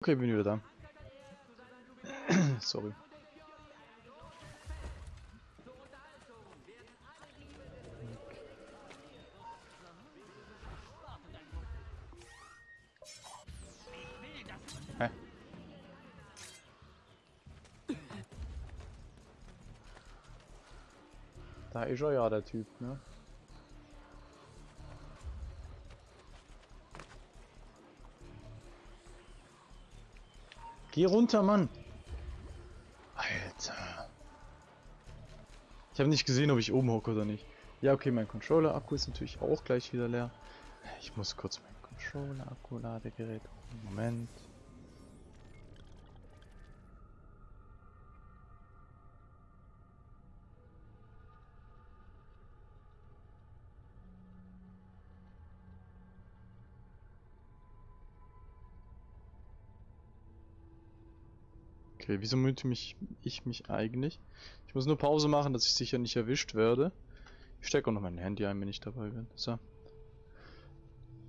Okay, bin wieder da. Sorry. Da ist er ja, der Typ, ne? Geh runter, Mann! Alter. Ich habe nicht gesehen, ob ich oben hocke oder nicht. Ja, okay, mein Controller-Akku ist natürlich auch gleich wieder leer. Ich muss kurz mein Controller-Akku-Ladegerät... Moment. Okay, wieso mute mich ich mich eigentlich? Ich muss nur Pause machen, dass ich sicher nicht erwischt werde. Ich stecke auch noch mein Handy ein, wenn ich dabei bin. So.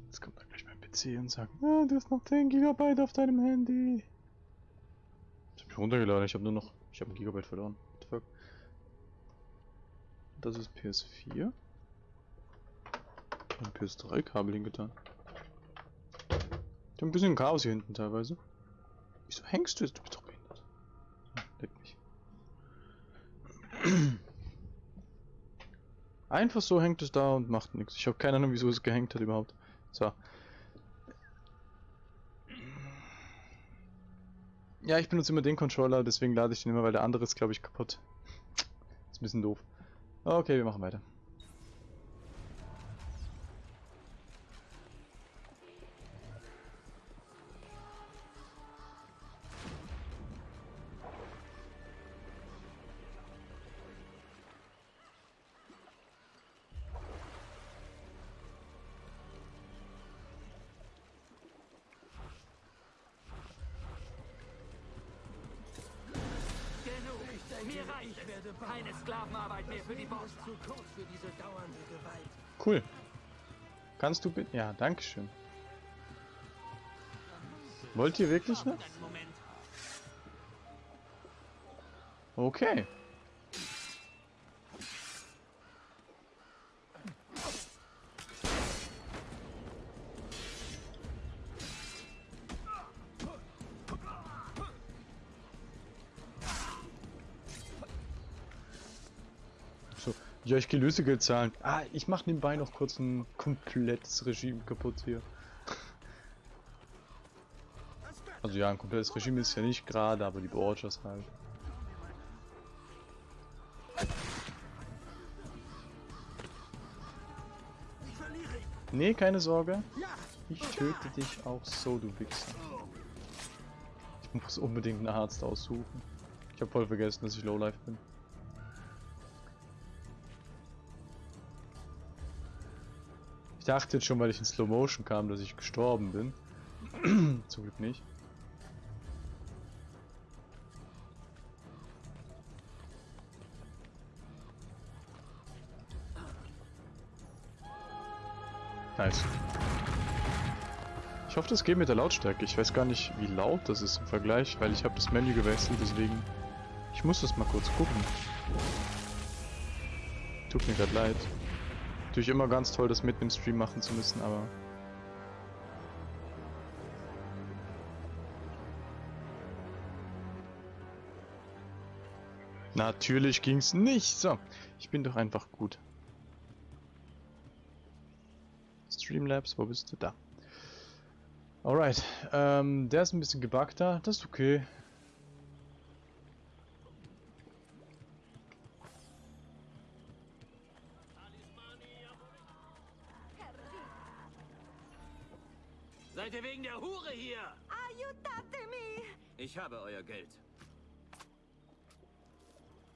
Jetzt kommt dann gleich mein PC und sagt, ah, du hast noch 10 GB auf deinem Handy. Ich hab mich runtergeladen, ich habe nur noch, ich habe ein Gigabyte verloren. What the fuck? Das ist PS4. Und PS3-Kabel hingetan. Ich hab ein bisschen Chaos hier hinten teilweise. Wieso hängst du jetzt? Du bist doch Leck mich. Einfach so hängt es da und macht nichts. Ich habe keine Ahnung, wieso es gehängt hat überhaupt. So. Ja, ich benutze immer den Controller, deswegen lade ich den immer, weil der andere ist, glaube ich, kaputt. Ist ein bisschen doof. Okay, wir machen weiter. Kannst du bitte... Ja, dankeschön. Wollt ihr wirklich noch? Okay. Ja, ich gehe Lösegeld zahlen. Ah, ich mache nebenbei noch kurz ein komplettes Regime kaputt hier. Also ja, ein komplettes Regime ist ja nicht gerade, aber die Borgers halt. Nee, keine Sorge. Ich töte dich auch so, du Wichser. Ich muss unbedingt einen Arzt aussuchen. Ich habe voll vergessen, dass ich Lowlife bin. Dachte jetzt schon, weil ich in Slow Motion kam, dass ich gestorben bin. Zum Glück nicht. Nice. Ich hoffe, das geht mit der Lautstärke. Ich weiß gar nicht, wie laut das ist im Vergleich, weil ich habe das Menü gewechselt, deswegen... Ich muss das mal kurz gucken. Tut mir gerade leid. Natürlich immer ganz toll, das mitten im Stream machen zu müssen, aber... Natürlich ging's nicht. So, ich bin doch einfach gut. Streamlabs, wo bist du? Da. Alright, ähm, der ist ein bisschen gebugter, das ist okay. Euer Geld.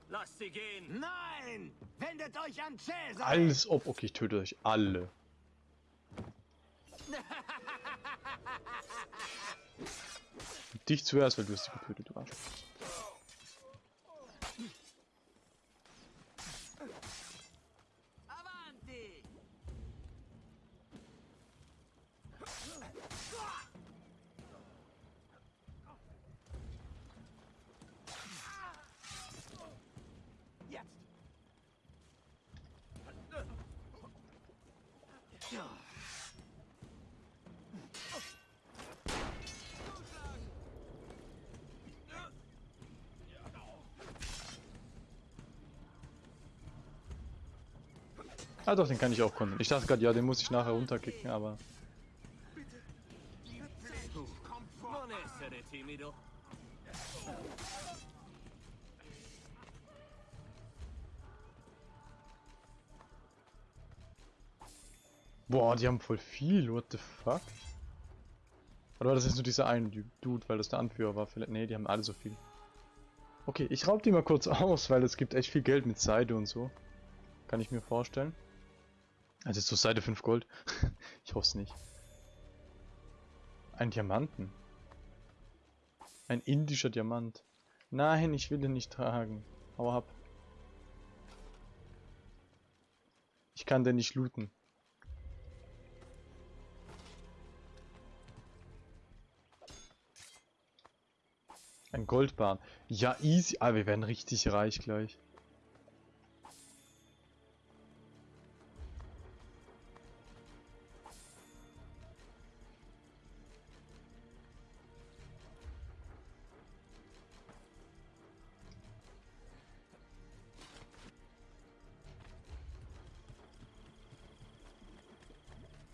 Lasst sie gehen! Nein! Wendet euch an Cäsar! Alles ob. Okay, ich töte euch alle. Dich zuerst, weil du hast sie getötet, du Arsch. Ah doch, den kann ich auch kontern. Ich dachte gerade, ja, den muss ich nachher runterkicken, aber... Boah, die haben voll viel, what the fuck? Oder war das jetzt nur dieser eine Dude, weil das der Anführer war? Vielleicht, nee, die haben alle so viel. Okay, ich raub die mal kurz aus, weil es gibt echt viel Geld mit Seide und so. Kann ich mir vorstellen. Also so Seide 5 Gold. ich hoffe es nicht. Ein Diamanten. Ein indischer Diamant. Nein, ich will den nicht tragen. Hau ab. Ich kann den nicht looten. Ein Goldbahn. Ja, easy. Ah, wir werden richtig reich gleich.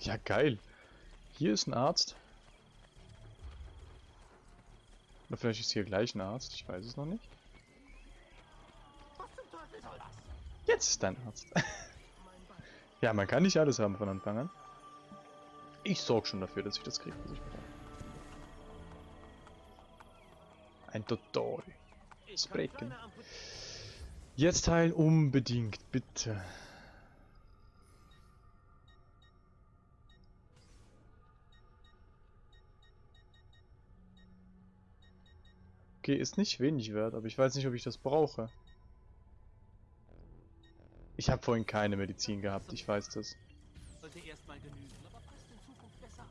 Ja, geil. Hier ist ein Arzt. Oder vielleicht ist hier gleich ein Arzt, ich weiß es noch nicht. Jetzt ist dein Arzt. ja, man kann nicht alles haben von Anfang an. Ich sorge schon dafür, dass ich das kriege, was ich brauche. Ein Dodoi. Amput- Jetzt heilen unbedingt, bitte. Okay, ist nicht wenig wert, aber ich weiß nicht, ob ich das brauche. Ich habe vorhin keine Medizin gehabt, ich weiß das. Sollte erstmal genügen, aber passt in Zukunft besser auf.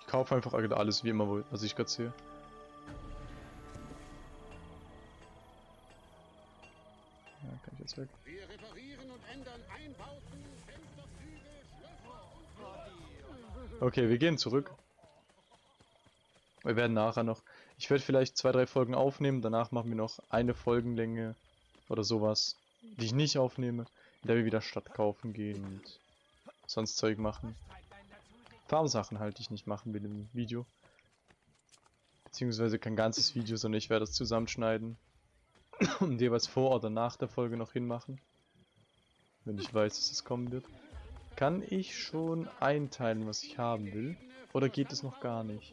Ich kaufe einfach alles wie immer, was ich gerade sehe. Ja, kann ich jetzt weg. Okay, wir gehen zurück. Wir werden nachher noch. Ich werde vielleicht zwei, drei Folgen aufnehmen. Danach machen wir noch eine Folgenlänge oder sowas, die ich nicht aufnehme, in der wir wieder Stadt kaufen gehen und sonst Zeug machen. Farmsachen halt, die ich nicht machen will im Video. Beziehungsweise kein ganzes Video, sondern ich werde es zusammenschneiden und jeweils vor oder nach der Folge noch hinmachen. Wenn ich weiß, dass es kommen wird. Kann ich schon einteilen, was ich haben will? Oder geht es noch gar nicht?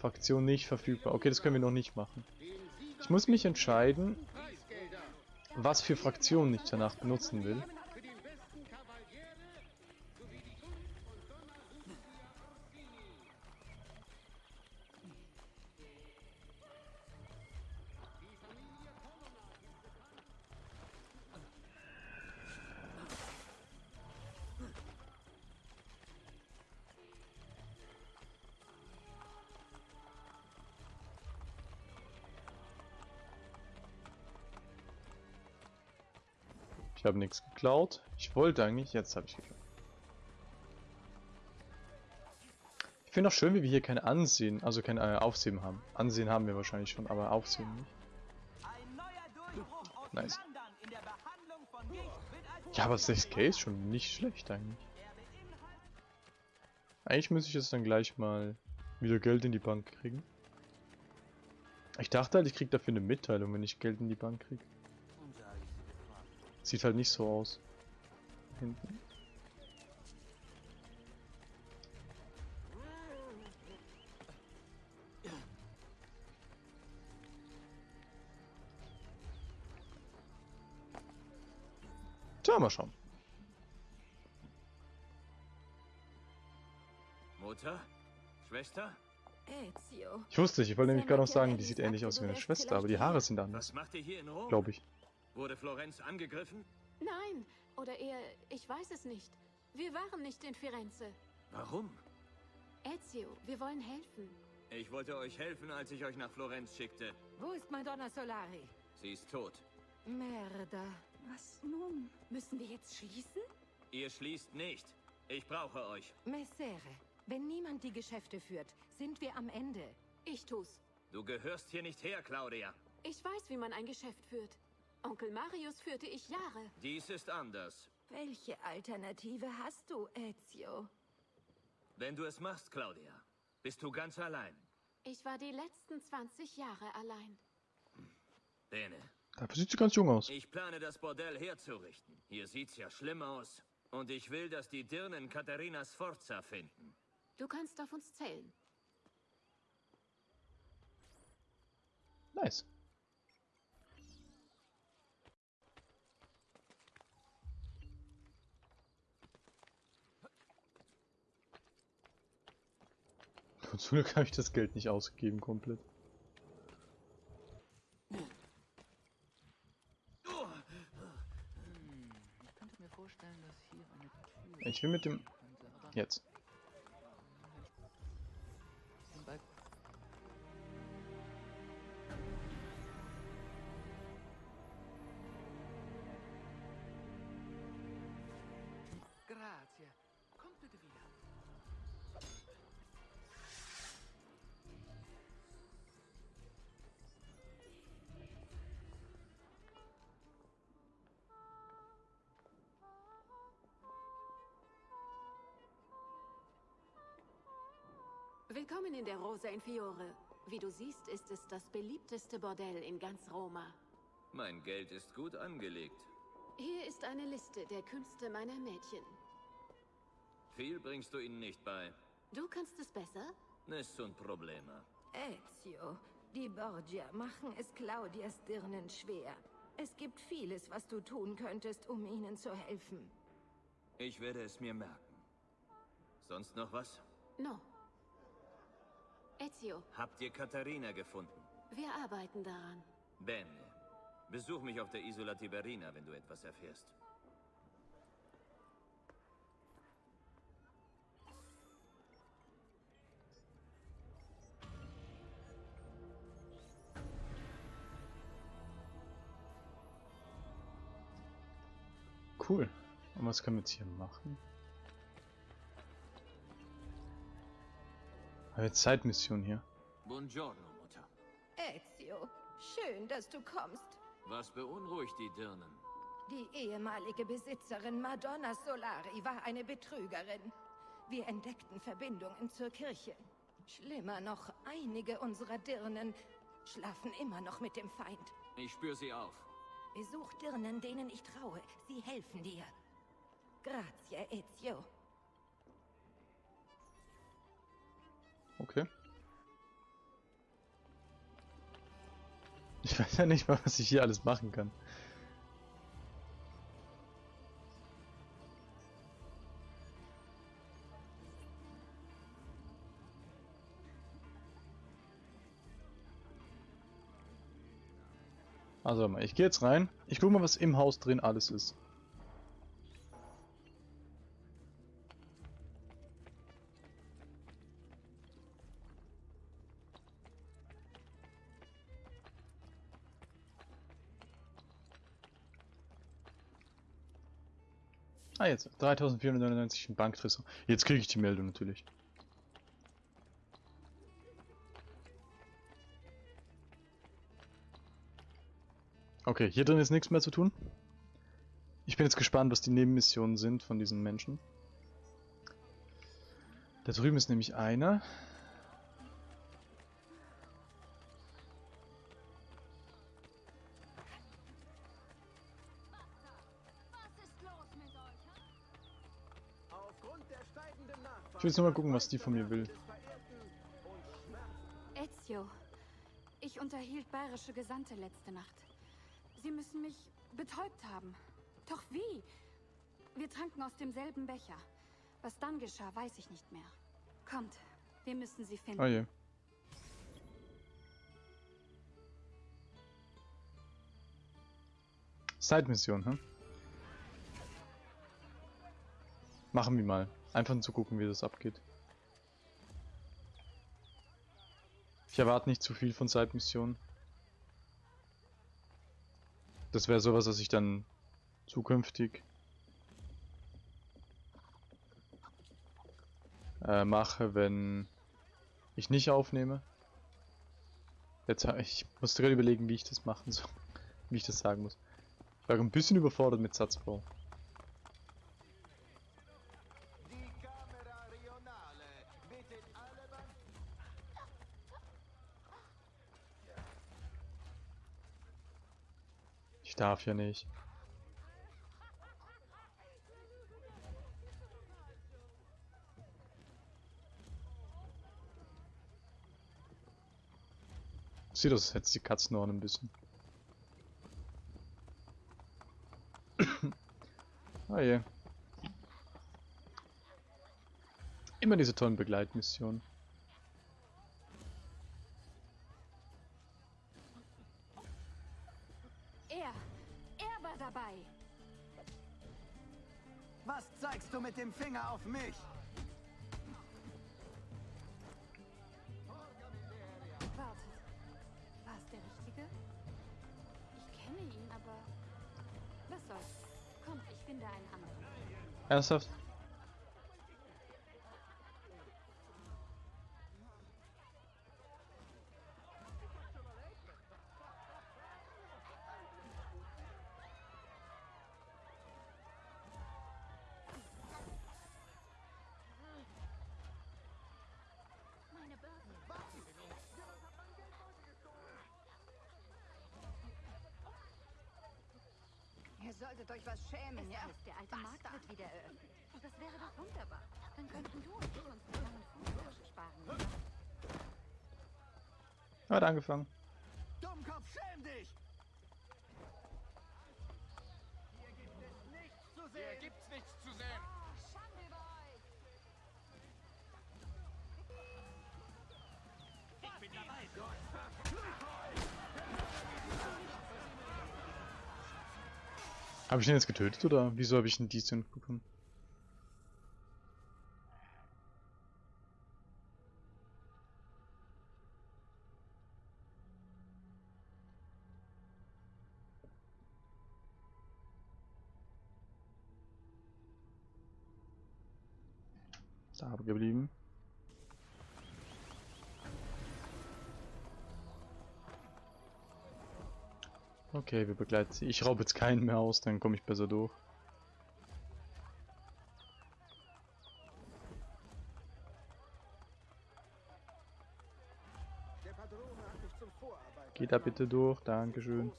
Fraktion nicht verfügbar. Okay, das können wir noch nicht machen. Ich muss mich entscheiden, was für Fraktionen ich danach benutzen will. Habe nichts geklaut. Ich wollte eigentlich, jetzt habe ich geklaut. Ich finde auch schön, wie wir hier kein Ansehen, also kein äh, Aufsehen haben. Ansehen haben wir wahrscheinlich schon, aber Aufsehen nicht. Aus Nice. Ja, aber 6k ist schon nicht schlecht eigentlich. Eigentlich müsste ich jetzt dann gleich mal wieder Geld in die Bank kriegen. Ich dachte halt, ich krieg dafür eine Mitteilung, wenn ich Geld in die Bank krieg. Sieht halt nicht so aus. Hinten. Tja, mal schauen. Mutter? Schwester? Ezio. Ich wusste nicht, ich wollte nämlich gerade noch sagen, die sieht ähnlich aus wie meine Schwester, aber die Haare sind anders, Was macht ihr hier in Rom? glaube ich. Wurde Florenz angegriffen? Nein, oder eher, ich weiß es nicht. Wir waren nicht in Firenze. Warum? Ezio, wir wollen helfen. Ich wollte euch helfen, als ich euch nach Florenz schickte. Wo ist Madonna Solari? Sie ist tot. Merda. Was nun? Müssen wir jetzt schließen? Ihr schließt nicht. Ich brauche euch. Messere, wenn niemand die Geschäfte führt, sind wir am Ende. Ich tu's. Du gehörst hier nicht her, Claudia. Ich weiß, wie man ein Geschäft führt. Onkel Marius führte ich Jahre. Dies ist anders. Welche Alternative hast du, Ezio? Wenn du es machst, Claudia, bist du ganz allein. Ich war die letzten 20 Jahre allein. Bene, Dafür sieht sie ganz jung aus. ich plane das Bordell herzurichten. Hier sieht's ja schlimm aus. Und ich will, dass die Dirnen Katharina Sforza finden. Du kannst auf uns zählen. Nice. Und zum Glück habe ich das Geld nicht ausgegeben komplett. Ich will mit dem... Jetzt. Willkommen in der Rosa in Fiore. Wie du siehst, ist es das beliebteste Bordell in ganz Roma. Mein Geld ist gut angelegt. Hier ist eine Liste der Künste meiner Mädchen. Viel bringst du ihnen nicht bei. Du kannst es besser? Nessun problema. Ezio, die Borgia machen es Claudias Dirnen schwer. Es gibt vieles, was du tun könntest, um ihnen zu helfen. Ich werde es mir merken. Sonst noch was? No. Ezio, Habt ihr Katharina gefunden? wir arbeiten daran. Bene. Besuch mich auf der Isola Tiberina, wenn du etwas erfährst. Cool. Und was können wir jetzt hier machen? Eine Zeitmission hier. Buongiorno, Mutter. Ezio, schön, dass du kommst. Was beunruhigt die Dirnen? Die ehemalige Besitzerin Madonna Solari war eine Betrügerin. Wir entdeckten Verbindungen zur Kirche. Schlimmer noch, einige unserer Dirnen schlafen immer noch mit dem Feind. Ich spür sie auf. Besuch Dirnen, denen ich traue. Sie helfen dir. Grazie, Ezio. Okay. Ich weiß ja nicht mal, was ich hier alles machen kann. Also ich gehe jetzt rein. Ich gucke mal, was im Haus drin alles ist. Jetzt. 3499 in Banktresor. Jetzt kriege ich die Meldung natürlich. Okay, hier drin ist nichts mehr zu tun. Ich bin jetzt gespannt, was die Nebenmissionen sind von diesen Menschen. Da drüben ist nämlich einer. Will jetzt nur mal gucken, was die von mir will. Ezio, ich unterhielt bayerische Gesandte letzte Nacht. Sie müssen mich betäubt haben. Doch wie? Wir tranken aus demselben Becher. Was dann geschah, weiß ich nicht mehr. Kommt, wir müssen sie finden. Oh je. Side-Mission, hm? Machen wir mal. Einfach um zu gucken, wie das abgeht. Ich erwarte nicht zu viel von Side-Missionen. Das wäre sowas, was ich dann zukünftig äh, mache, wenn ich nicht aufnehme. Jetzt ich musste gerade überlegen, wie ich das machen soll. Wie ich das sagen muss. Ich war ein bisschen überfordert mit Satzbau. Darf ja nicht. Sieht aus, als hätte die Katzenohren ein bisschen. ah je. Immer diese tollen Begleitmissionen. Dabei. Was zeigst du mit dem Finger auf mich? Wartet. War es der Richtige? Ich kenne ihn, aber... Was soll's. Komm, ich finde einen anderen. Ernsthaft? Solltet euch was schämen, ja? ist der alte Markt wird wieder eröffnet. Das wäre doch wunderbar. Dann könnten du und ich uns die langen Fußtaschen sparen. Hat angefangen. Habe ich den jetzt getötet oder wieso habe ich einen Decent bekommen? Okay, wir begleiten sie. Ich raube jetzt keinen mehr aus, dann komme ich besser durch. Geht da bitte durch, Dankeschön.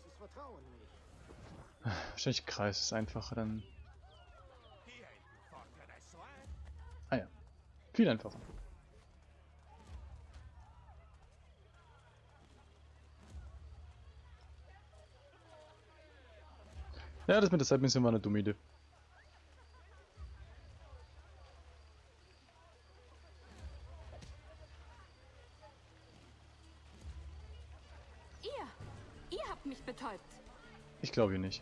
Wahrscheinlich Kreis ist einfacher dann. Ah ja, viel einfacher. Ja, das mit der Zeitmission war eine dumme Idee. Ihr, ihr habt mich betäubt. Ich glaube ihr nicht.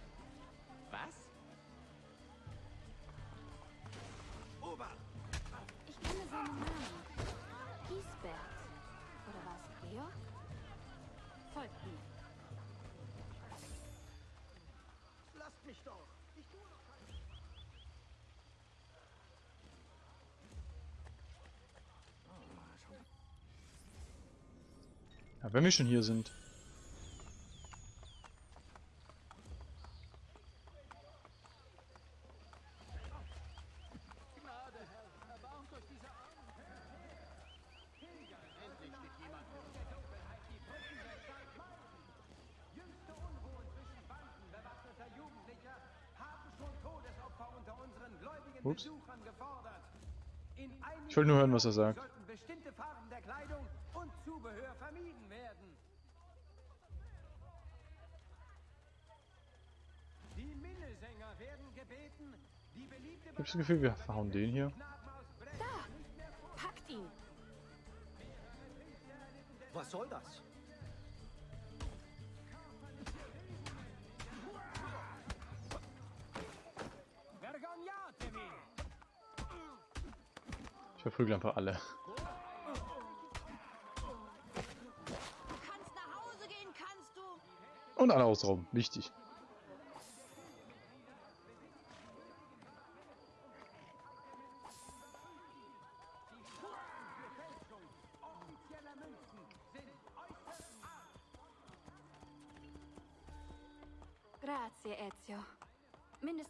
Wenn wir schon hier sind. Ups. Besuchern gefordert. In einigen Ich wollte nur hören, was er sagt. sollten bestimmte Farben der Kleidung und Zubehör vermieden werden. Die Minnesänger werden gebeten, die beliebte Ich habe das Gefühl, wir hauen den hier. Da! Packt ihn! Was soll das? Ich verprügel einfach alle. Kannst nach Hause gehen, kannst du. Und alle ausrauben. Wichtig.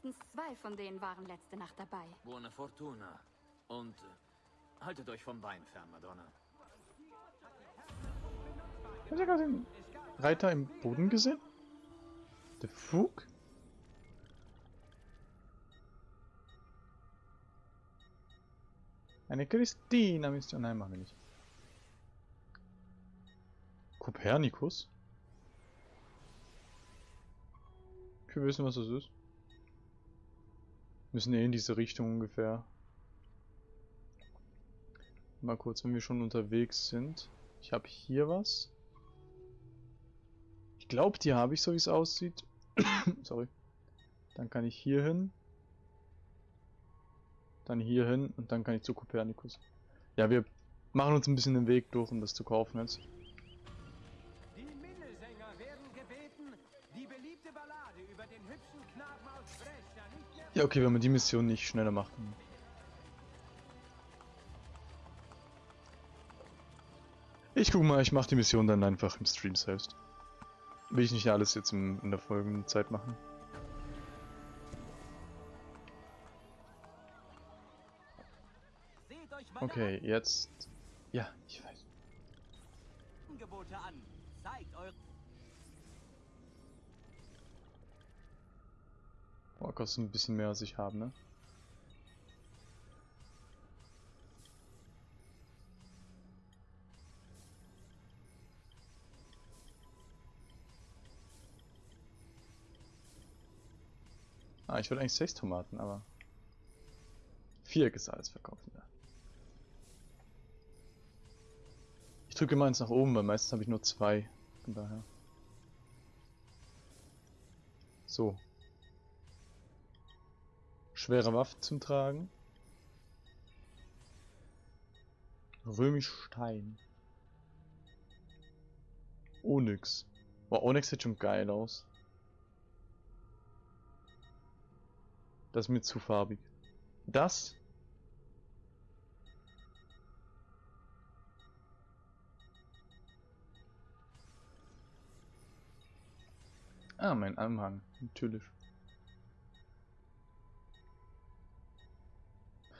Mindestens zwei von denen waren letzte Nacht dabei. Buona Fortuna. Und äh, haltet euch vom Bein fern, Madonna. Hast du gerade den Reiter im Boden gesehen? Der Fug? Eine Christina-Mission. Nein, machen wir nicht. Kopernikus? Wir wissen, was das ist. Müssen eh in diese Richtung ungefähr. Mal kurz, wenn wir schon unterwegs sind. Ich habe hier was. Ich glaube, die habe ich, so wie es aussieht. Sorry. Dann kann ich hier hin. Dann hier hin und dann kann ich zu Kopernikus. Ja, wir machen uns ein bisschen den Weg durch, um das zu kaufen jetzt. Ja, okay, wenn man die Mission nicht schneller macht. Ich guck mal, ich mache die Mission dann einfach im Stream selbst. Will ich nicht alles jetzt im, in der folgenden Zeit machen. Okay, jetzt... Ja, ich weiß. Angebote an. Boah, kostet ein bisschen mehr als ich habe, ne? Ah, ich wollte eigentlich sechs Tomaten, aber... Vier Gesalz verkaufen, ja. Ich drücke immer eins nach oben, weil meistens habe ich nur zwei. Von daher. So. Schwere Waffe zum Tragen. Römisch Stein. Onyx. Boah, Onyx sieht schon geil aus. Das ist mir zu farbig. Das? Ah, mein Anhang. Natürlich.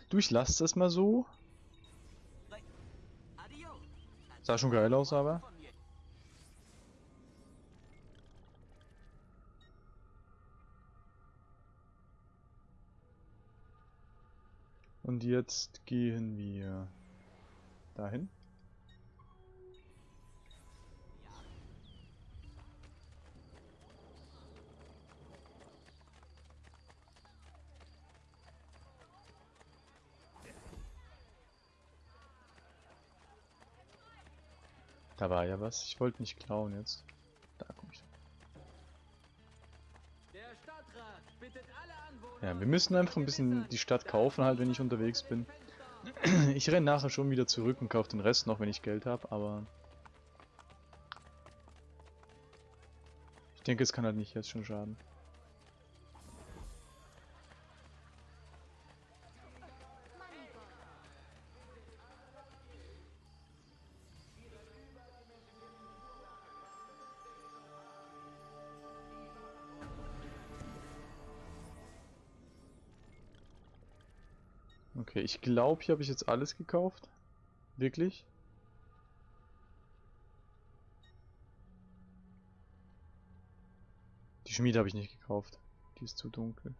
Du, ich lasse das mal so. Sah schon geil aus, aber. Und jetzt gehen wir dahin. Da war ja was. Ich wollte nicht klauen jetzt. Da komm ich. Der Stadtrat bittet alle Anwohner. Ja, wir müssen einfach ein bisschen die Stadt kaufen, halt, wenn ich unterwegs bin. Ich renne nachher schon wieder zurück und kaufe den Rest noch, wenn ich Geld habe, aber... Ich denke, es kann halt nicht jetzt schon schaden. Ich glaube, hier habe ich jetzt alles gekauft. Wirklich? Die Schmiede habe ich nicht gekauft. Die ist zu dunkel.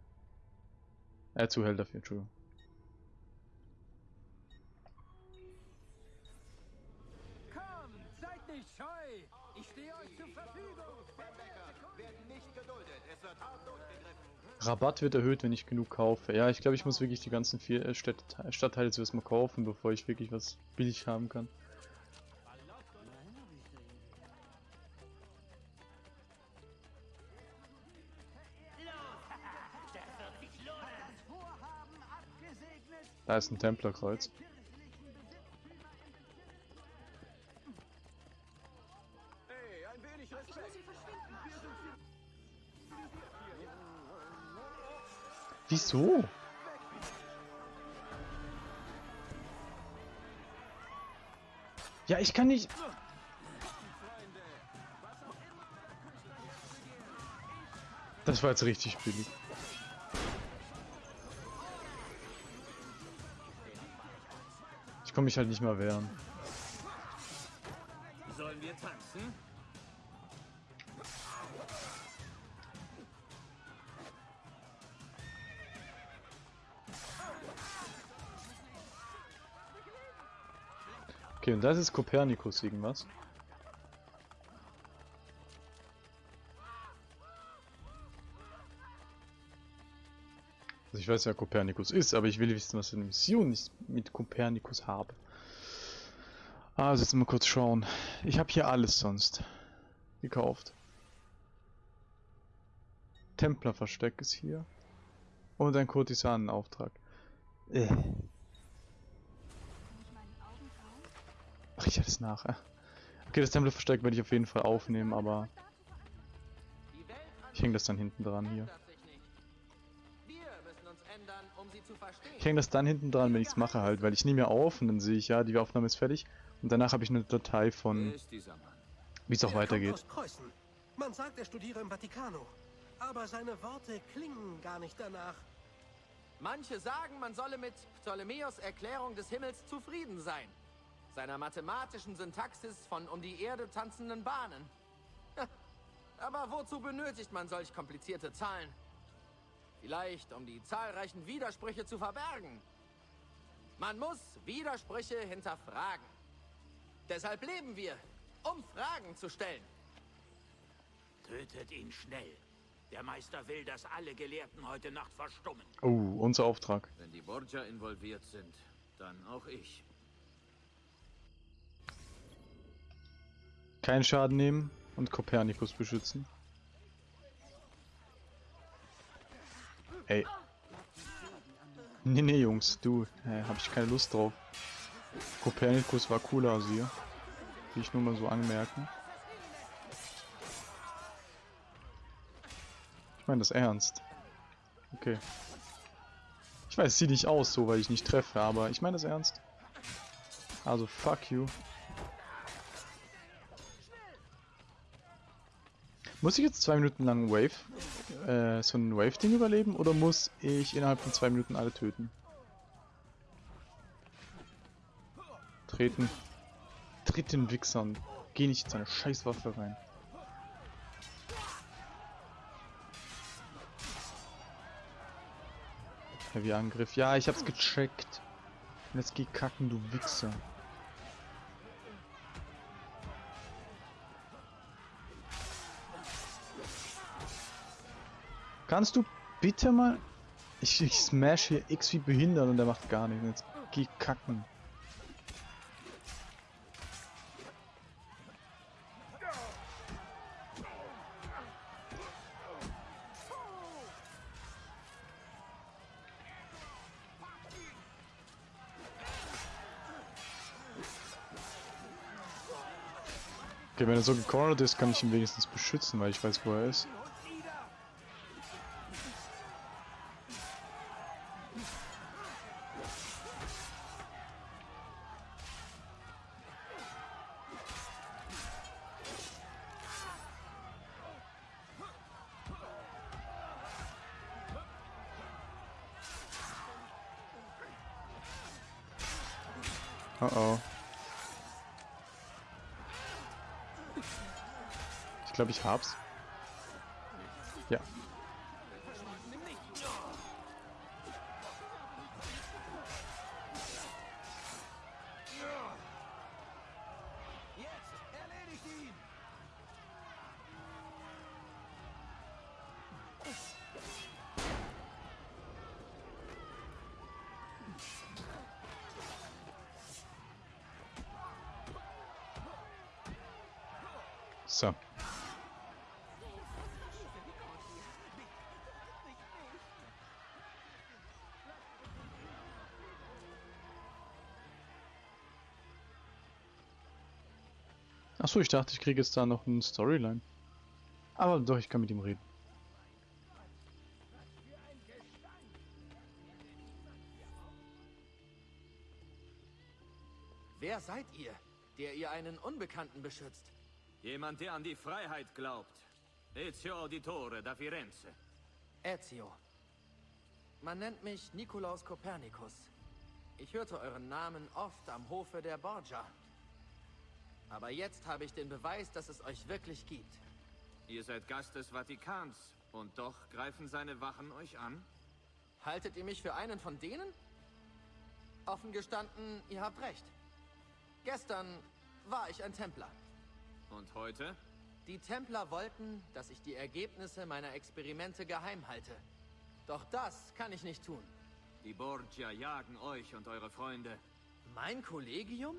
Äh, zu hell dafür, Entschuldigung. Rabatt wird erhöht, wenn ich genug kaufe. Ja, ich glaube, ich muss wirklich die ganzen vier äh, Städt Stadtteile zuerst mal kaufen, bevor ich wirklich was billig haben kann. Da ist ein Templerkreuz. Wieso? Ja, ich kann nicht. Das war jetzt richtig billig. Ich komme mich halt nicht mal wehren. Sollen wir tanzen? Und das ist Kopernikus irgendwas. Also ich weiß ja, Kopernikus ist, aber ich will wissen, was für eine Mission ich mit Kopernikus habe. Also jetzt mal kurz schauen. Ich habe hier alles sonst gekauft. Templerversteck ist hier. Und ein Kurtisanenauftrag. Äh. Ach, ich hatte es nachher. Okay, das Templerversteck werde ich auf jeden Fall aufnehmen, aber ich hänge das dann hinten dran hier. Ich hänge das dann hinten dran, wenn ich es mache halt, weil ich nehme ja auf und dann sehe ich ja, die Aufnahme ist fertig. Und danach habe ich eine Datei von, wie es auch Er weitergeht. Man sagt, er studiere im Vatikano. Aber seine Worte klingen gar nicht danach. Manche sagen, man solle mit Ptolemäus Erklärung des Himmels zufrieden sein. Seiner mathematischen Syntaxis von um die Erde tanzenden Bahnen. Aber wozu benötigt man solch komplizierte Zahlen? Vielleicht, um die zahlreichen Widersprüche zu verbergen. Man muss Widersprüche hinterfragen. Deshalb leben wir, um Fragen zu stellen. Tötet ihn schnell. Der Meister will, dass alle Gelehrten heute Nacht verstummen. Oh, unser Auftrag. Wenn die Borgia involviert sind, dann auch ich. Keinen Schaden nehmen und Kopernikus beschützen. Ey. Nee, nee, Jungs, du, äh, hab ich keine Lust drauf. Kopernikus war cooler als ihr. Will ich nur mal so anmerken. Ich meine das ernst. Okay. Ich weiß, es sieht nicht aus so, weil ich nicht treffe, aber ich meine das ernst. Also, fuck you. Muss ich jetzt zwei Minuten lang Wave, äh, so ein Wave-Ding überleben oder muss ich innerhalb von zwei Minuten alle töten? Treten. Tritt den Wichsern. Geh nicht in seine Scheißwaffe rein. Heavy Angriff. Ja, ich hab's gecheckt. Jetzt geh kacken, du Wichser. Kannst du bitte mal... Ich, ich smash hier X wie behindert und er macht gar nichts. Jetzt geh kacken. Okay, wenn er so gecornert ist, kann ich ihn wenigstens beschützen, weil ich weiß, wo er ist. Oh oh. Ich glaube, ich hab's. Ja. Achso, ich dachte, ich kriege jetzt da noch eine Storyline. Aber doch, ich kann mit ihm reden. Wer seid ihr, der ihr einen Unbekannten beschützt? Jemand, der an die Freiheit glaubt. Ezio Auditore da Firenze. Ezio. Man nennt mich Nikolaus Kopernikus. Ich hörte euren Namen oft am Hofe der Borgia. Aber jetzt habe ich den Beweis, dass es euch wirklich gibt. Ihr seid Gast des Vatikans und doch greifen seine Wachen euch an? Haltet ihr mich für einen von denen? Offen gestanden, ihr habt recht. Gestern war ich ein Templer. Und heute? Die Templer wollten, dass ich die Ergebnisse meiner Experimente geheim halte. Doch das kann ich nicht tun. Die Borgia jagen euch und eure Freunde. Mein Kollegium?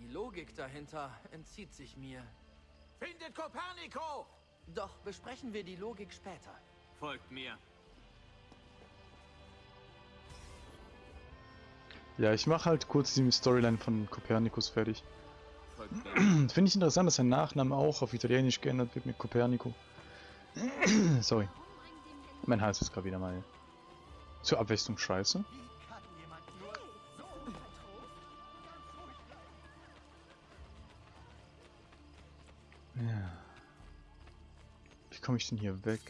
Die Logik dahinter entzieht sich mir. Findet Kopernico! Doch besprechen wir die Logik später. Folgt mir. Ja, ich mache halt kurz die Storyline von Kopernikus fertig. Finde ich interessant, dass sein Nachname auch auf Italienisch geändert wird mit Copernico. Sorry. Mein Hals ist gerade wieder mal zur Abwechslung scheiße. Komme ich denn hier weg?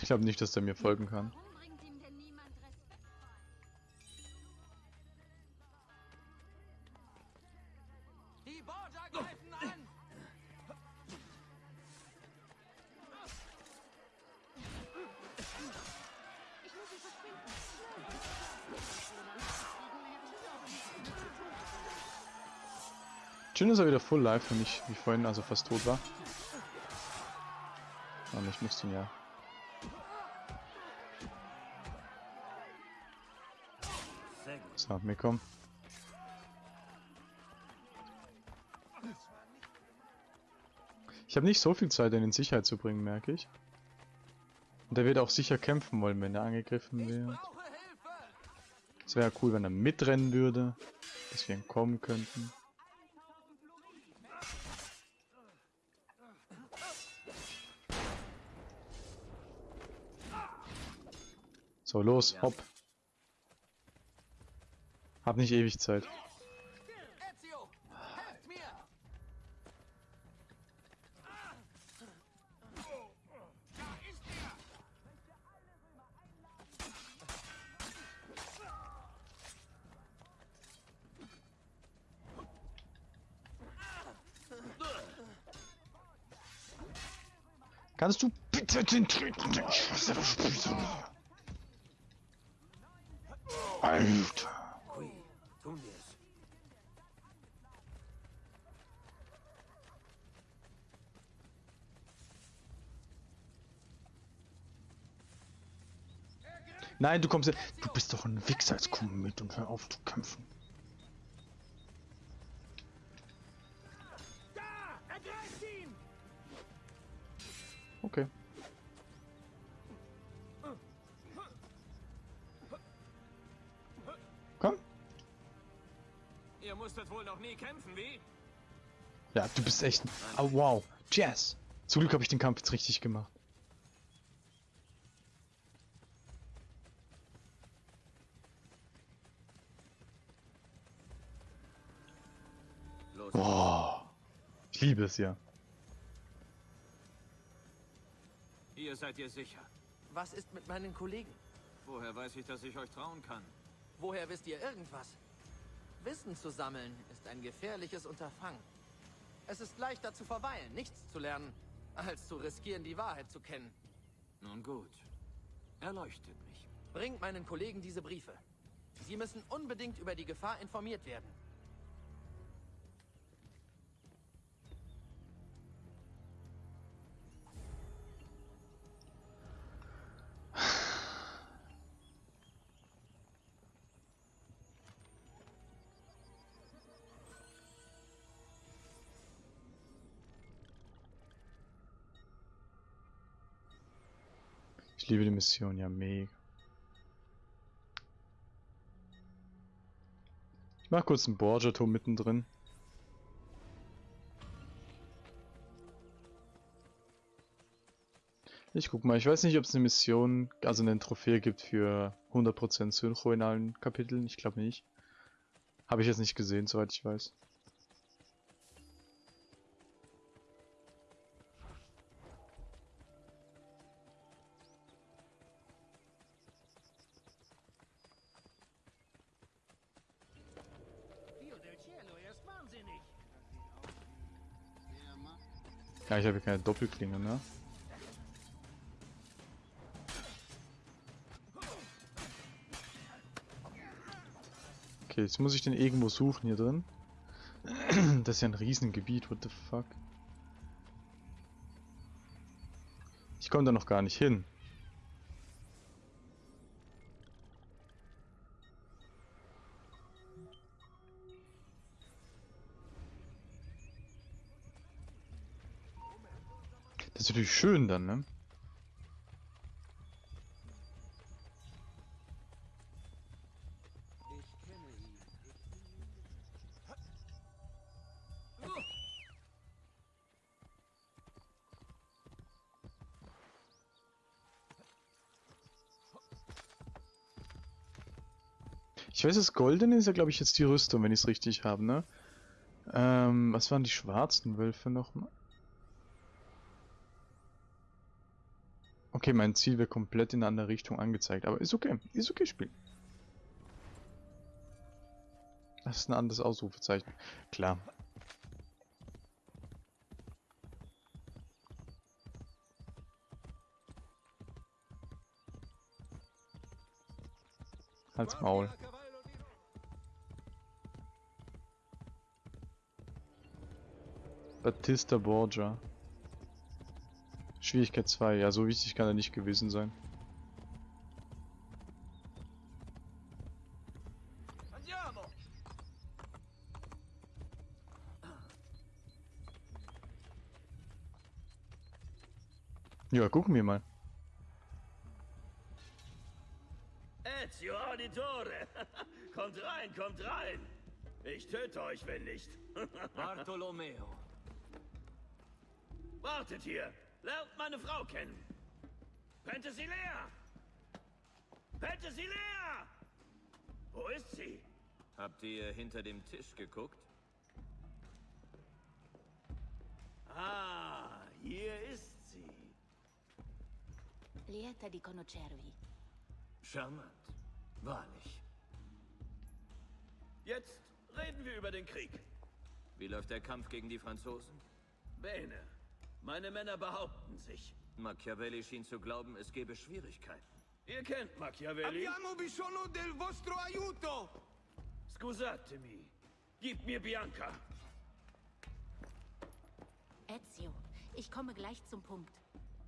Ich glaube nicht, dass der mir folgen kann. Full live für mich, wie vorhin, also fast tot war. Und ich musste ihn ja. So, mitkommen. Ich habe nicht so viel Zeit, ihn in Sicherheit zu bringen, merke ich. Und er wird auch sicher kämpfen wollen, wenn er angegriffen wird. Es wäre cool, wenn er mitrennen würde, dass wir entkommen könnten. So, los, hopp. Hab nicht ewig Zeit. Kannst du bitte den treten? Ich hasse das Spiel so. Alter. Qui, tun wir es. Nein, du kommst. Du bist doch ein Wichser, jetzt komm mit und hör auf zu kämpfen. Okay. Nie kämpfen, wie? Ja, du bist echt. Oh, wow. Jazz. Zum Glück habe ich den Kampf jetzt richtig gemacht. Los. Boah. Ich liebe es ja. Ihr seid ihr sicher. Was ist mit meinen Kollegen? Woher weiß ich, dass ich euch trauen kann? Woher wisst ihr irgendwas? Wissen zu sammeln ist ein gefährliches Unterfangen. Es ist leichter zu verweilen, nichts zu lernen, als zu riskieren, die Wahrheit zu kennen. Nun gut. Erleuchtet mich. Bringt meinen Kollegen diese Briefe. Sie müssen unbedingt über die Gefahr informiert werden. Ich liebe die Mission, ja mega. Ich mach kurz einen Borgia-Turm mittendrin. Ich guck mal, ich weiß nicht, ob es eine Mission, also eine Trophäe gibt für 100% Synchro in allen Kapiteln. Ich glaube nicht. Habe ich jetzt nicht gesehen, soweit ich weiß. Ja, ich habe keine Doppelklinge, ne? Okay, jetzt muss ich den irgendwo suchen hier drin. Das ist ja ein Riesengebiet, what the fuck. Ich komme da noch gar nicht hin. Ist natürlich schön dann, ne? Ich weiß, das Goldene ist ja, glaube ich, jetzt die Rüstung, wenn ich es richtig habe, ne? Ähm, was waren die schwarzen Wölfe nochmal? Okay, mein Ziel wird komplett in eine andere Richtung angezeigt, aber ist okay. Ist okay, Spiel. Das ist ein anderes Ausrufezeichen. Klar. Halt's Maul. Batista Borgia. Schwierigkeit 2. Ja, so wichtig kann er nicht gewesen sein. Andiamo! Ja, gucken wir mal. Ezio Auditore! kommt rein, kommt rein! Ich töte euch, wenn nicht. Bartolomeo. Wartet hier! Lernt meine Frau kennen! Penthesilea! Penthesilea! Wo ist sie? Habt ihr hinter dem Tisch geguckt? Ah, hier ist sie. Lieta di conoscervi. Charmant. Wahrlich. Jetzt reden wir über den Krieg. Wie läuft der Kampf gegen die Franzosen? Bene. Meine Männer behaupten sich. Machiavelli schien zu glauben, es gebe Schwierigkeiten. Ihr kennt Machiavelli. Abbiamo bisogno del vostro aiuto! Scusatemi. Gib mir Bianca. Ezio, ich komme gleich zum Punkt.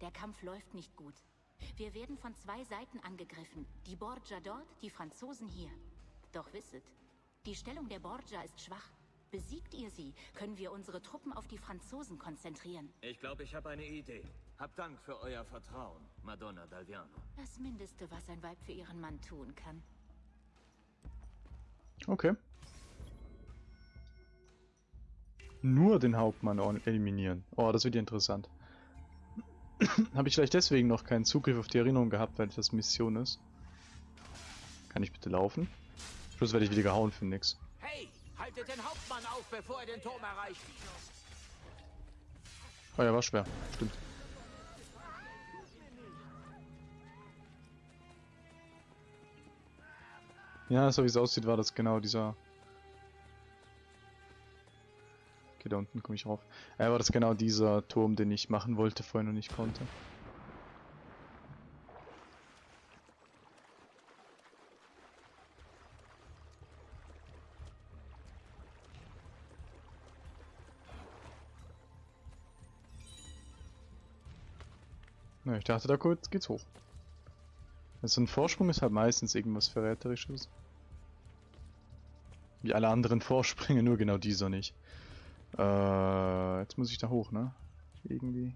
Der Kampf läuft nicht gut. Wir werden von zwei Seiten angegriffen. Die Borgia dort, die Franzosen hier. Doch wisset, die Stellung der Borgia ist schwach. Besiegt ihr sie, können wir unsere Truppen auf die Franzosen konzentrieren. Ich glaube, ich habe eine Idee. Habt Dank für euer Vertrauen, Madonna Dalviano. Das Mindeste, was ein Weib für ihren Mann tun kann. Okay. Nur den Hauptmann eliminieren. Oh, das wird ja interessant. Habe ich vielleicht deswegen noch keinen Zugriff auf die Erinnerung gehabt, weil das Mission ist. Kann ich bitte laufen? Plus werde ich wieder gehauen für nix. Haltet den Hauptmann auf, bevor er den Turm erreicht. Oh ja, war schwer. Stimmt. Ja, so wie es aussieht, war das genau dieser... Okay, da unten komme ich rauf. Ja, war das genau dieser Turm, den ich machen wollte, vorhin und nicht konnte. Ich dachte, da geht's hoch. Also ein Vorsprung ist halt meistens irgendwas Verräterisches. Wie alle anderen Vorsprünge, nur genau dieser nicht. Äh, jetzt muss ich da hoch, ne? Irgendwie.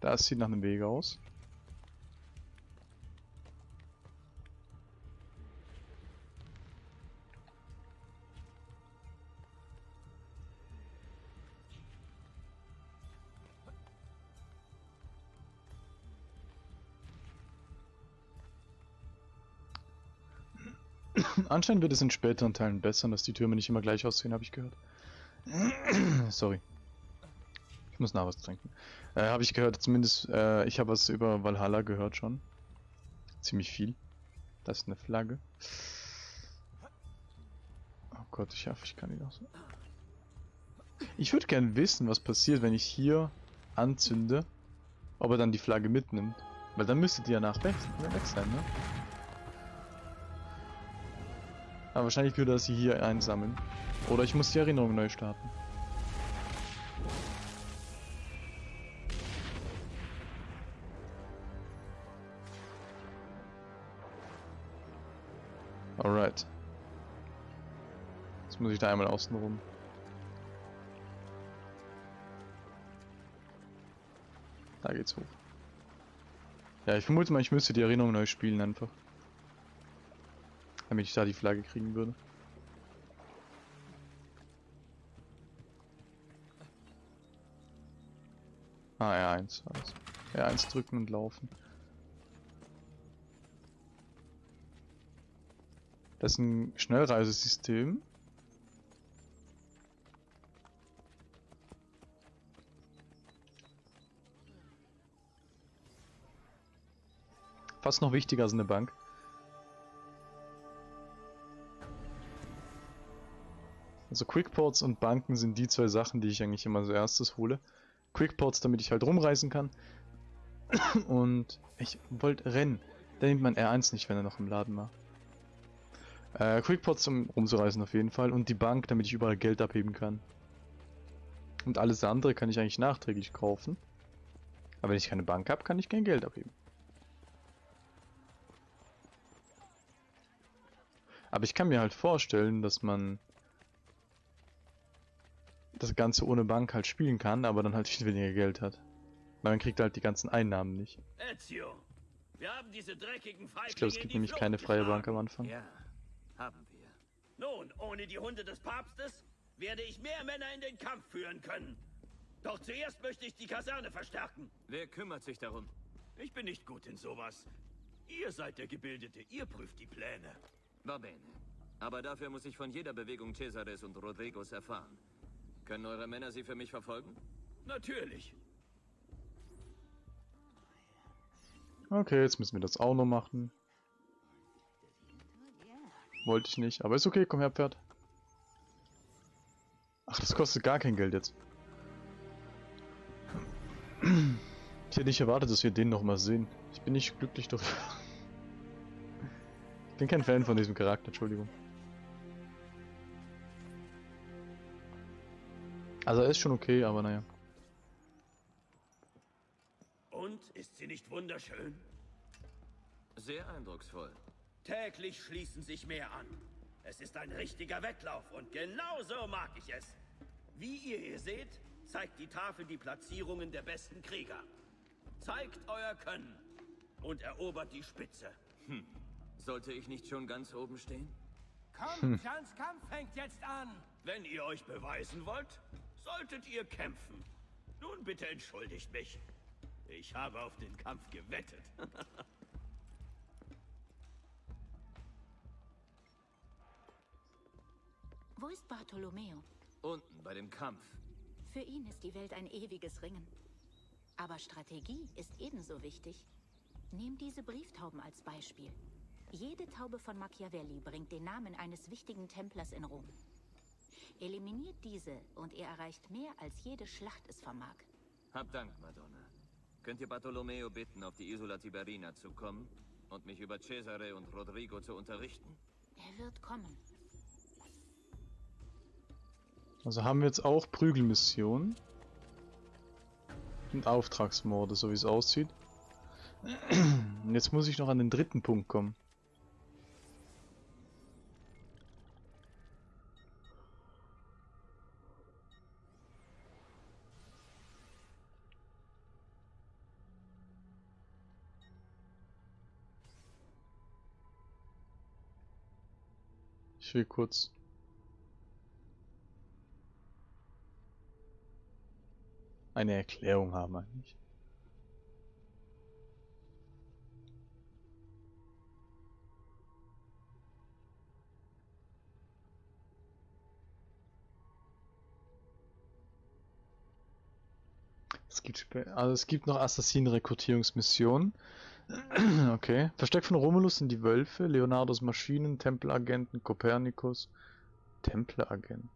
Das sieht nach einem Weg aus. Anscheinend wird es in späteren Teilen besser, dass die Türme nicht immer gleich aussehen, habe ich gehört. Sorry. Ich muss nach was trinken. Äh, habe ich gehört, zumindest, äh, ich habe was über Valhalla gehört schon. Ziemlich viel. Das ist eine Flagge. Oh Gott, ich hoffe, ich kann die noch so. Ich würde gerne wissen, was passiert, wenn ich hier anzünde, ob er dann die Flagge mitnimmt. Weil dann müsste die ja nach weg, weg sein, ne? Aber wahrscheinlich würde er sie hier einsammeln. Oder ich muss die Erinnerung neu starten. Alright. Jetzt muss ich da einmal außen rum. Da geht's hoch. Ja, ich vermute mal, ich müsste die Erinnerung neu spielen einfach. Damit ich da die Flagge kriegen würde. Ah, R1 also. R1 drücken und laufen. Das ist ein Schnellreisesystem. Fast noch wichtiger als eine Bank. Also Quickports und Banken sind die zwei Sachen, die ich eigentlich immer als erstes hole. Quickports, damit ich halt rumreisen kann. Und ich wollte rennen. Da nimmt man R1 nicht, wenn er noch im Laden war. Äh, Quickports, um rumzureisen auf jeden Fall. Und die Bank, damit ich überall Geld abheben kann. Und alles andere kann ich eigentlich nachträglich kaufen. Aber wenn ich keine Bank habe, kann ich kein Geld abheben. Aber ich kann mir halt vorstellen, dass man das Ganze ohne Bank halt spielen kann, aber dann halt viel weniger Geld hat. Weil man kriegt halt die ganzen Einnahmen nicht. Ezio, wir haben diese dreckigen Ich glaube, es gibt nämlich keine freie Bank am Anfang. Ja, haben wir. Nun, ohne die Hunde des Papstes werde ich mehr Männer in den Kampf führen können. Doch zuerst möchte ich die Kaserne verstärken. Wer kümmert sich darum? Ich bin nicht gut in sowas. Ihr seid der Gebildete, ihr prüft die Pläne. Va bene. Aber dafür muss ich von jeder Bewegung Cesares und Rodrigos erfahren. Können eure Männer sie für mich verfolgen? Natürlich. Okay, jetzt müssen wir das auch noch machen. Wollte ich nicht, aber ist okay, komm her, Pferd. Ach, das kostet gar kein Geld jetzt. Ich hätte nicht erwartet, dass wir den noch mal sehen. Ich bin nicht glücklich darüber. Ich bin kein Fan von diesem Charakter, Entschuldigung. Also er ist schon okay, aber naja. Und ist sie nicht wunderschön? Sehr eindrucksvoll. Täglich schließen sich mehr an. Es ist ein richtiger Wettlauf und genau so mag ich es. Wie ihr hier seht, zeigt die Tafel die Platzierungen der besten Krieger. Zeigt euer Können und erobert die Spitze. Hm. Sollte ich nicht schon ganz oben stehen? Komm, Jans Kampf fängt jetzt an. Wenn ihr euch beweisen wollt, solltet ihr kämpfen. Nun bitte entschuldigt mich. Ich habe auf den Kampf gewettet. Wo ist Bartolomeo? Unten, bei dem Kampf. Für ihn ist die Welt ein ewiges Ringen. Aber Strategie ist ebenso wichtig. Nehm diese Brieftauben als Beispiel. Jede Taube von Machiavelli bringt den Namen eines wichtigen Templers in Rom. Eliminiert diese und er erreicht mehr, als jede Schlacht es vermag. Hab Dank, Madonna. Könnt ihr Bartolomeo bitten, auf die Isola Tiberina zu kommen und mich über Cesare und Rodrigo zu unterrichten? Er wird kommen. Also haben wir jetzt auch Prügelmissionen. Und Auftragsmorde, so wie es aussieht. Und jetzt muss ich noch an den dritten Punkt kommen. will kurz. Eine Erklärung haben eigentlich. Es gibt, also es gibt noch Assassinen-Rekrutierungsmissionen. okay. Versteckt von Romulus sind die Wölfe, Leonardos Maschinen, Tempelagenten, Kopernikus. Tempelagenten.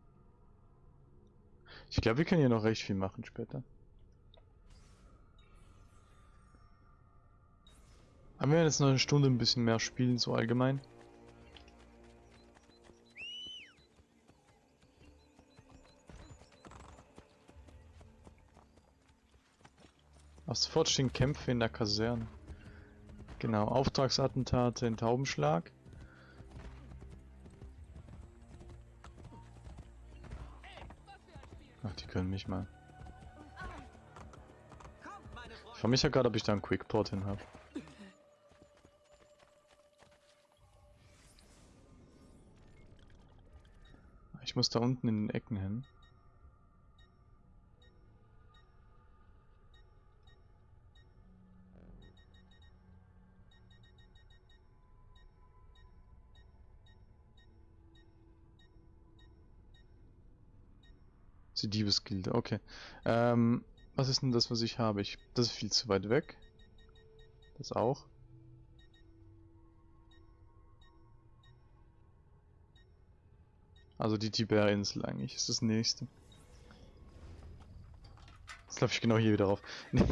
Ich glaube, wir können hier noch recht viel machen später. Aber wir jetzt noch eine Stunde ein bisschen mehr spielen, so allgemein. Ab sofort stehen Kämpfe in der Kaserne. Genau, Auftragsattentate in Taubenschlag. Ach, die können mich mal. Ich frage mich ja gerade, ob ich da einen Quickport hin habe. Ich muss da unten in den Ecken hin. Die Diebesgilde, okay. Ähm, was ist denn das, was ich habe? Ich, das ist viel zu weit weg. Das auch. Also die Tiberinsel eigentlich ist das nächste. Jetzt laufe ich genau hier wieder rauf.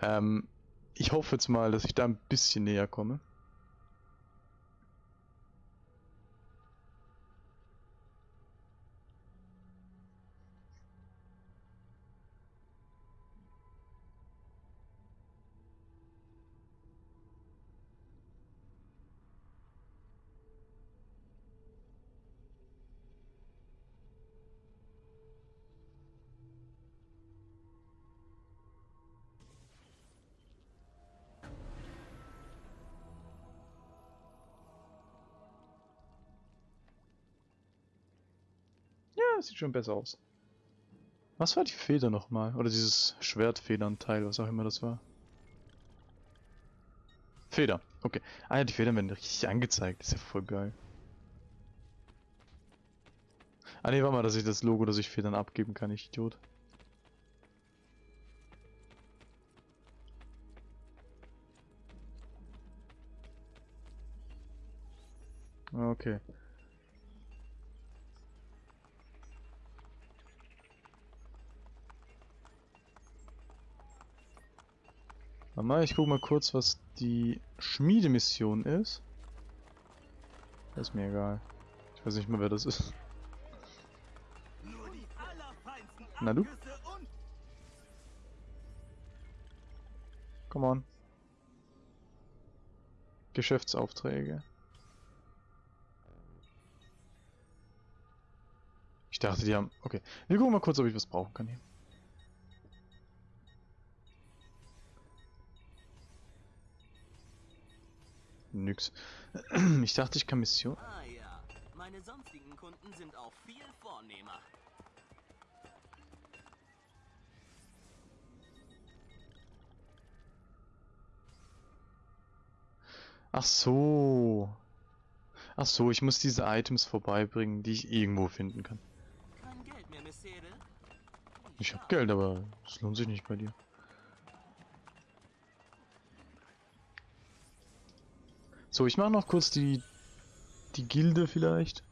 Ähm, ich hoffe jetzt mal, dass ich da ein bisschen näher komme. Das sieht schon besser aus. Was war die Feder nochmal? Oder dieses Schwertfedernteil, was auch immer das war. Feder, okay. Ah ja, die Federn werden richtig angezeigt. Ist ja voll geil. Ah ne, warte mal, dass ich das Logo, dass ich Federn abgeben kann, ich Idiot. Okay. Mal, ich guck mal kurz, was die Schmiedemission ist. Das ist mir egal. Ich weiß nicht mehr, wer das ist. Na du? Come on. Geschäftsaufträge. Ich dachte, die haben... Okay. Wir gucken mal kurz, ob ich was brauchen kann hier. Nix. Ich dachte, ich kann Mission... Ah ja, meine sonstigen Kunden sind auch viel vornehmer. Ach so. Ach so, ich muss diese Items vorbeibringen, die ich irgendwo finden kann. Kein Geld mehr? Ich hab Geld, aber es lohnt sich nicht bei dir. So, ich mache noch kurz die die Gilde vielleicht.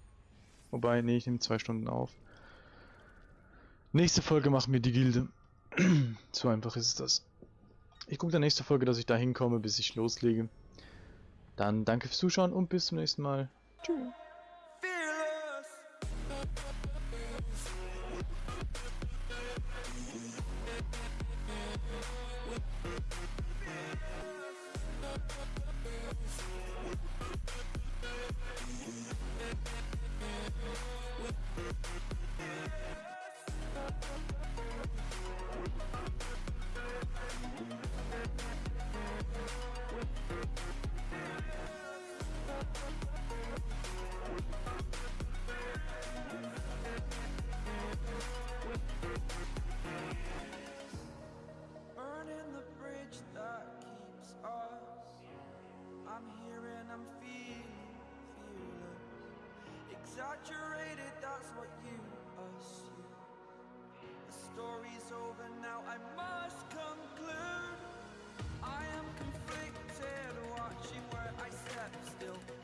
Wobei, nee, ich nehme zwei Stunden auf. Nächste Folge machen wir die Gilde. so einfach ist das. Ich gucke der nächste Folge, dass ich da hinkomme, bis ich loslege. Dann danke fürs Zuschauen und bis zum nächsten Mal. Tschüss. Saturated, that's what you assume. The story's over now, I must conclude. I am conflicted, watching where I step still.